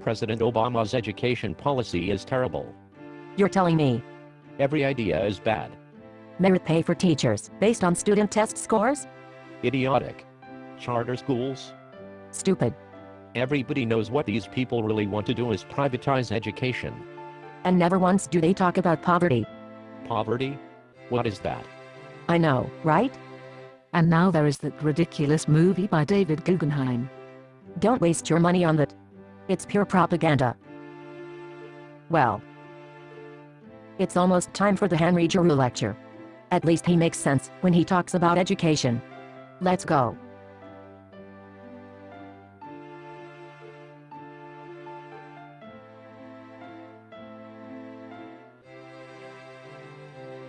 President Obama's education policy is terrible. You're telling me Every idea is bad. merit pay for teachers based on student test scores? Idiotic. Charter schools? Stupid. Everybody knows what these people really want to do is privatize education. And never once do they talk about poverty. Poverty? What is that? I know, right? And now there is that ridiculous movie by Davis Guggenheim. Don't waste your money on that. It's pure propaganda. Well. It's almost time for the Henry Giroux lecture. At least he makes sense when he talks about education. Let's go.